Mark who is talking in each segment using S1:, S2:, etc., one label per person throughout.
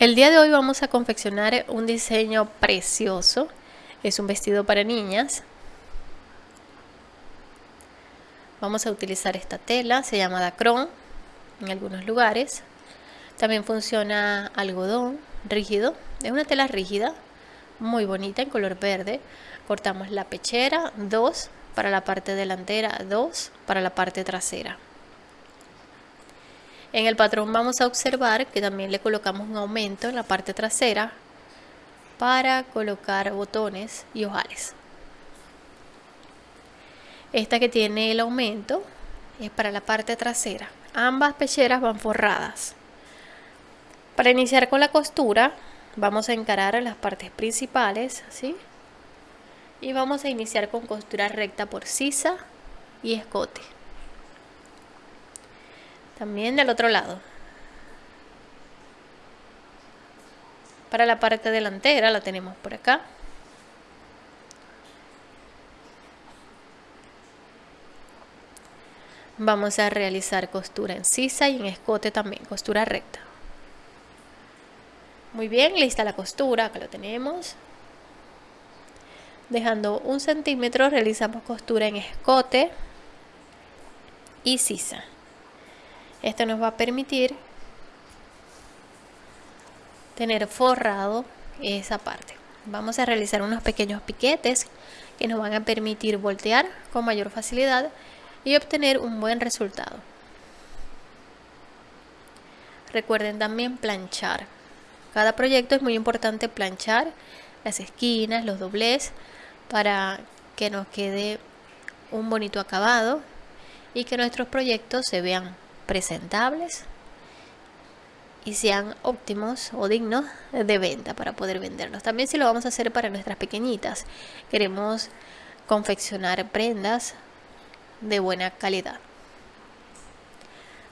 S1: El día de hoy vamos a confeccionar un diseño precioso. Es un vestido para niñas. Vamos a utilizar esta tela, se llama dacron en algunos lugares. También funciona algodón rígido, es una tela rígida, muy bonita en color verde. Cortamos la pechera, dos para la parte delantera, dos para la parte trasera. En el patrón vamos a observar que también le colocamos un aumento en la parte trasera para colocar botones y ojales. Esta que tiene el aumento es para la parte trasera. Ambas pecheras van forradas. Para iniciar con la costura vamos a encarar las partes principales, ¿sí? Y vamos a iniciar con costura recta por sisa y escote también del otro lado. Para la parte delantera la tenemos por acá. Vamos a realizar costura en sisa y en escote también costura recta. Muy bien lista la costura acá lo tenemos. Dejando un centímetro realizamos costura en escote y sisa esto nos va a permitir tener forrado esa parte. Vamos a realizar unos pequeños piquetes que nos van a permitir voltear con mayor facilidad y obtener un buen resultado. Recuerden también planchar. Cada proyecto es muy importante planchar las esquinas, los doblez, para que nos quede un bonito acabado y que nuestros proyectos se vean presentables y sean óptimos o dignos de venta para poder venderlos. También si lo vamos a hacer para nuestras pequeñitas, queremos confeccionar prendas de buena calidad.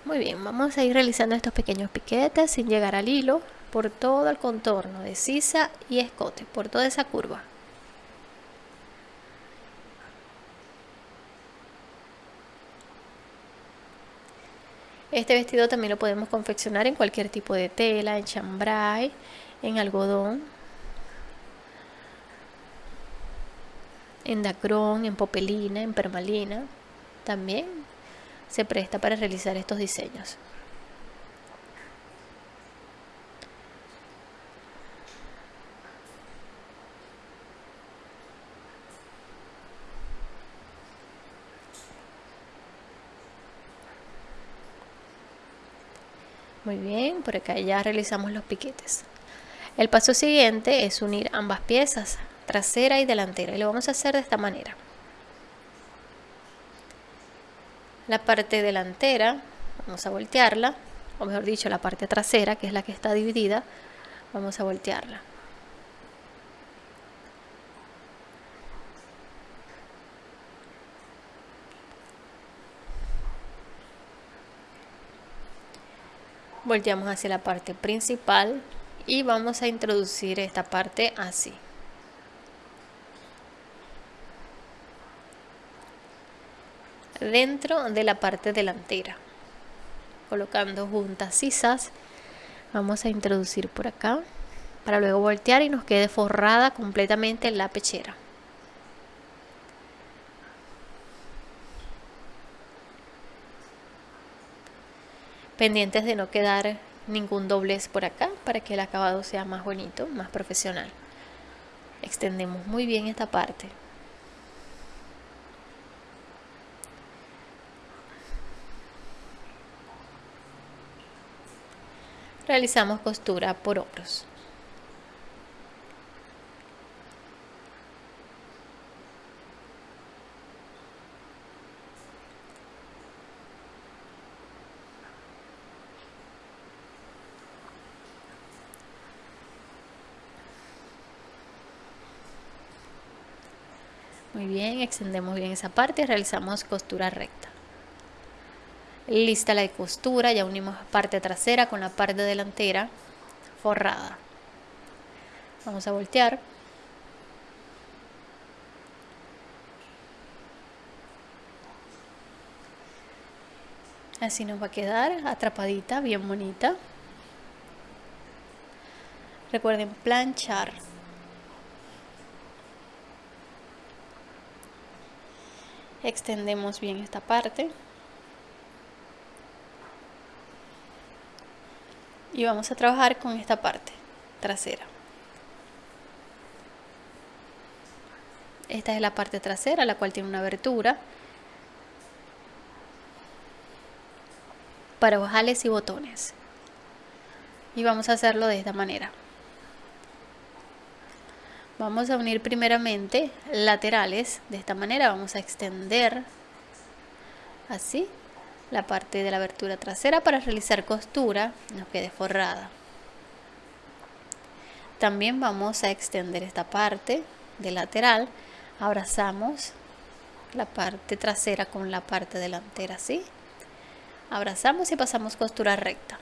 S1: Muy bien, vamos a ir realizando estos pequeños piquetes sin llegar al hilo por todo el contorno de sisa y escote, por toda esa curva. Este vestido también lo podemos confeccionar en cualquier tipo de tela, en chambray, en algodón, en dacrón, en popelina, en permalina. También se presta para realizar estos diseños. Muy bien, por acá ya realizamos los piquetes. El paso siguiente es unir ambas piezas, trasera y delantera, y lo vamos a hacer de esta manera. La parte delantera, vamos a voltearla, o mejor dicho, la parte trasera, que es la que está dividida, vamos a voltearla. Volteamos hacia la parte principal y vamos a introducir esta parte así. Dentro de la parte delantera. Colocando juntas sisas vamos a introducir por acá para luego voltear y nos quede forrada completamente la pechera pendientes de no quedar ningún doblez por acá para que el acabado sea más bonito, más profesional. Extendemos muy bien esta parte. Realizamos costura por hombros. Muy extendemos bien esa parte y realizamos costura recta. Lista la costura, ya unimos parte trasera con la parte delantera forrada. Vamos a voltear. Así nos va a quedar atrapadita, bien bonita. Recuerden planchar. Extendemos bien esta parte. Y vamos a trabajar con esta parte trasera. Esta es la parte trasera, la cual tiene una abertura para ojales y botones. Y vamos a hacerlo de esta manera. Vamos a unir primeramente laterales, de esta manera vamos a extender así la parte de la abertura trasera para realizar costura, nos quede forrada. También vamos a extender esta parte de lateral. Abrazamos la parte trasera con la parte delantera así abrazamos y pasamos costura recta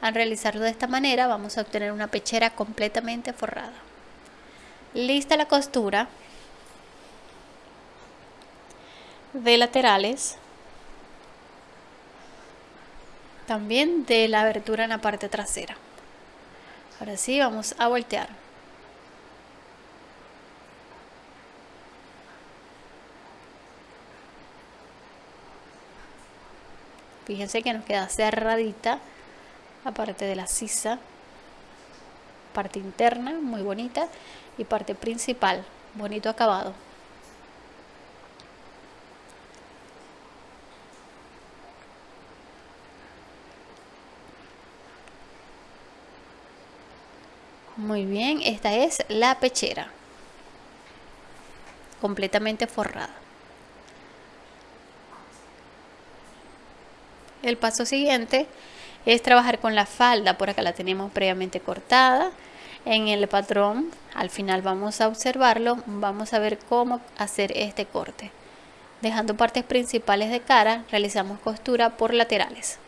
S1: al realizarlo de esta manera vamos a obtener una pechera completamente forrada. Lista la costura de laterales. También de la abertura en la parte trasera. Ahora sí vamos a voltear. Fíjense que nos queda cerradita la parte de la sisa, parte interna muy bonita y parte principal, bonito acabado. Muy bien, esta es la pechera, completamente forrada. El paso siguiente es trabajar con la falda, por acá la tenemos previamente cortada. En el patrón, al final vamos a observarlo, vamos a ver cómo hacer este corte. Dejando partes principales de cara, realizamos costura por laterales.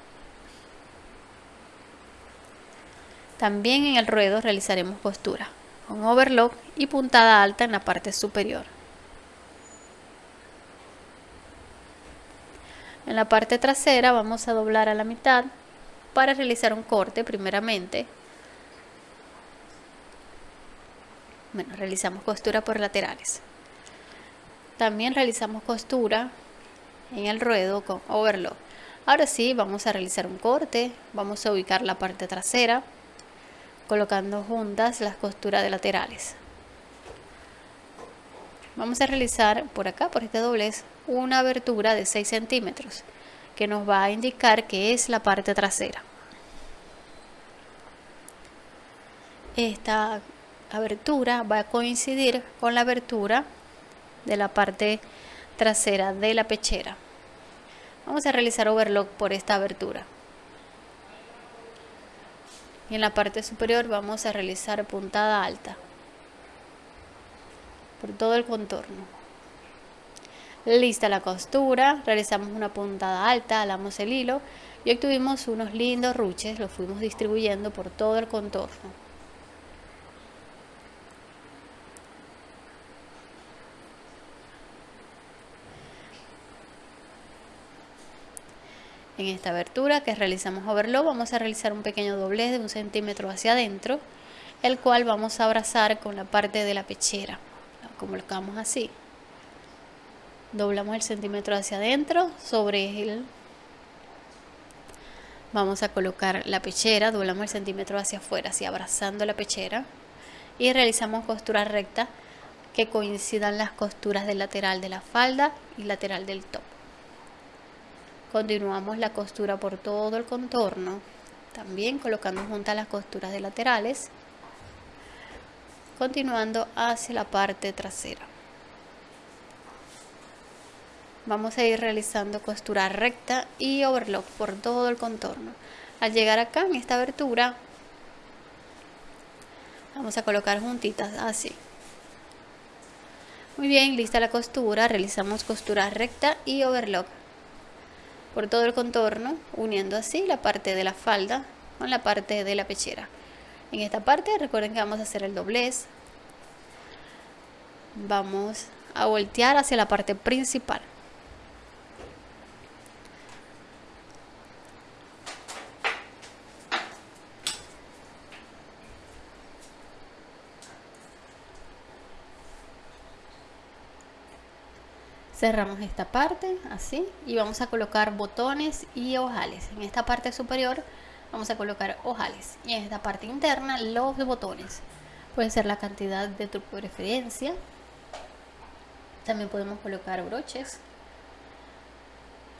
S1: También en el ruedo realizaremos costura con overlock y puntada alta en la parte superior. En la parte trasera vamos a doblar a la mitad para realizar un corte primeramente. Bueno, realizamos costura por laterales. También realizamos costura en el ruedo con overlock. Ahora sí, vamos a realizar un corte. Vamos a ubicar la parte trasera colocando juntas las costuras de laterales. Vamos a realizar por acá, por este doblez, una abertura de 6 centímetros que nos va a indicar que es la parte trasera. Esta abertura va a coincidir con la abertura de la parte trasera de la pechera. Vamos a realizar overlock por esta abertura. Y en la parte superior vamos a realizar puntada alta por todo el contorno. Lista la costura, realizamos una puntada alta, alamos el hilo y obtuvimos unos lindos ruches, los fuimos distribuyendo por todo el contorno. En esta abertura que realizamos overlock vamos a realizar un pequeño doblez de un centímetro hacia adentro, el cual vamos a abrazar con la parte de la pechera, lo colocamos así doblamos el centímetro hacia adentro sobre él vamos a colocar la pechera doblamos el centímetro hacia afuera así abrazando la pechera y realizamos costura recta que coincidan las costuras del lateral de la falda y lateral del top. Continuamos la costura por todo el contorno también colocando juntas las costuras de laterales continuando hacia la parte trasera vamos a ir realizando costura recta y overlock por todo el contorno. Al llegar acá en esta abertura vamos a colocar juntitas así. Muy bien lista la costura. Realizamos costura recta y overlock por todo el contorno uniendo así la parte de la falda con la parte de la pechera. En esta parte recuerden que vamos a hacer el doblez. Vamos a voltear hacia la parte principal cerramos esta parte así y vamos a colocar botones y ojales. En esta parte superior vamos a colocar ojales. Y en esta parte interna los botones. Puede ser la cantidad de tu preferencia. También podemos colocar broches.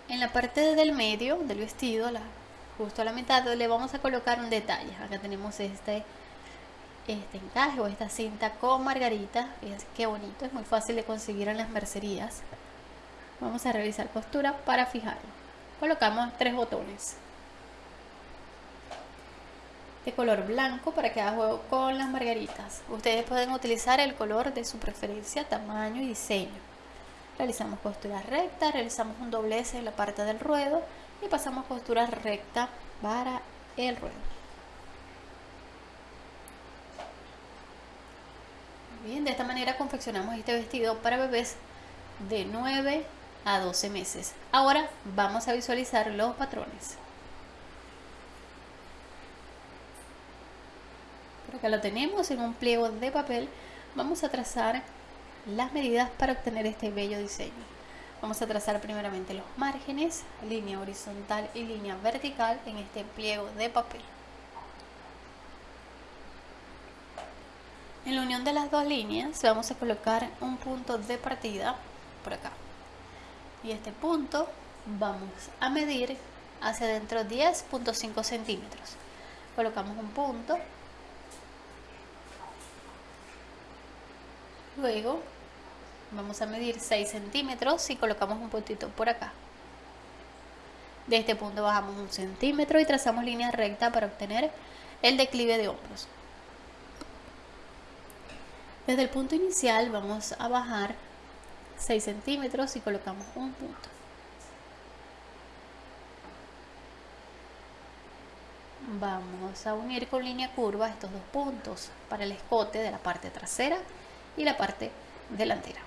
S1: En la parte del medio del vestido la, justo a la mitad le vamos a colocar un detalle. Acá tenemos este este encaje o esta cinta con margarita. Fíjense qué bonito es muy fácil de conseguir en las mercerías vamos a realizar costura para fijarlo colocamos tres botones de color blanco para que haga juego con las margaritas. Ustedes pueden utilizar el color de su preferencia tamaño y diseño. Realizamos costura recta realizamos un doblez en la parte del ruedo y pasamos costura recta para el ruedo. Bien, de esta manera confeccionamos este vestido para bebés de 9 a 12 meses. Ahora vamos a visualizar los patrones. Por acá lo tenemos en un pliego de papel. Vamos a trazar las medidas para obtener este bello diseño. Vamos a trazar primeramente los márgenes, línea horizontal y línea vertical en este pliego de papel. En la unión de las dos líneas vamos a colocar un punto de partida por acá y este punto vamos a medir hacia adentro 10.5 centímetros. Colocamos un punto. Luego vamos a medir 6 centímetros y colocamos un puntito por acá. De este punto bajamos un centímetro y trazamos línea recta para obtener el declive de hombros. Desde el punto inicial vamos a bajar 6 centímetros y colocamos un punto. Vamos a unir con línea curva estos dos puntos para el escote de la parte trasera y la parte delantera.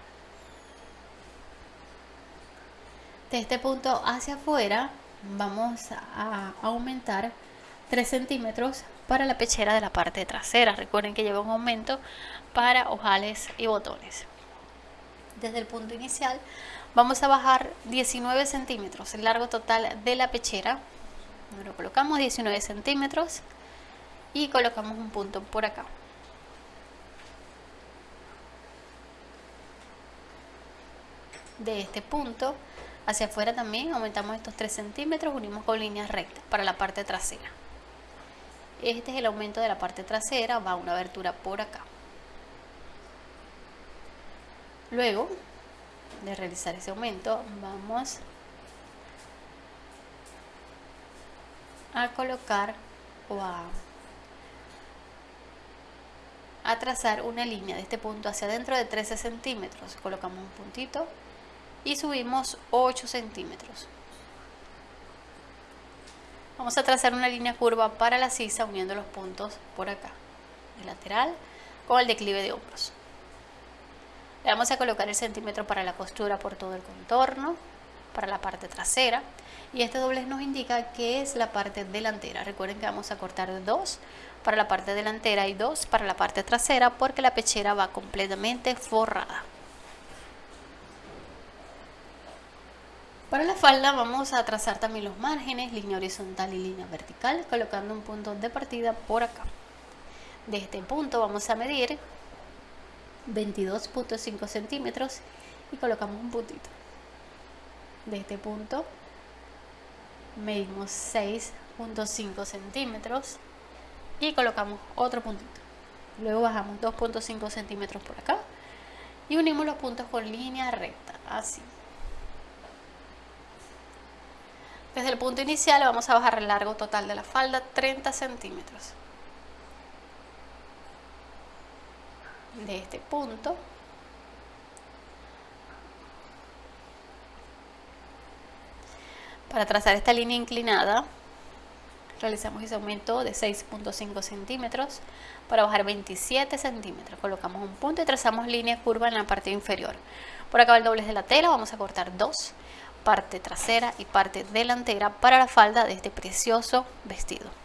S1: De este punto hacia afuera vamos a aumentar 3 centímetros para la pechera de la parte trasera. Recuerden que lleva un aumento para ojales y botones desde el punto inicial vamos a bajar 19 centímetros el largo total de la pechera. Lo colocamos 19 centímetros y colocamos un punto por acá. De este punto hacia afuera también aumentamos estos 3 centímetros unimos con líneas rectas para la parte trasera. Este es el aumento de la parte trasera va una abertura por acá Luego de realizar ese aumento, vamos a colocar o a, trazar una línea de este punto hacia adentro de 13 centímetros. Colocamos un puntito y subimos 8 centímetros. Vamos a trazar una línea curva para la sisa uniendo los puntos por acá, el lateral con el declive de hombros. Le vamos a colocar el centímetro para la costura por todo el contorno, para la parte trasera. Y este doblez nos indica que es la parte delantera. Recuerden que vamos a cortar dos para la parte delantera y dos para la parte trasera porque la pechera va completamente forrada. Para la falda vamos a trazar también los márgenes, línea horizontal y línea vertical, colocando un punto de partida por acá. De este punto vamos a medir 22.5 centímetros y colocamos un puntito. De este punto medimos 6.5 centímetros y colocamos otro puntito. Luego bajamos 2.5 centímetros por acá y unimos los puntos con línea recta así. Desde el punto inicial vamos a bajar el largo total de la falda 30 centímetros de este punto. Para trazar esta línea inclinada realizamos ese aumento de 6.5 centímetros. Para bajar 27 centímetros colocamos un punto y trazamos línea curva en la parte inferior. Por acá el doblez de la tela vamos a cortar dos parte trasera y parte delantera para la falda de este precioso vestido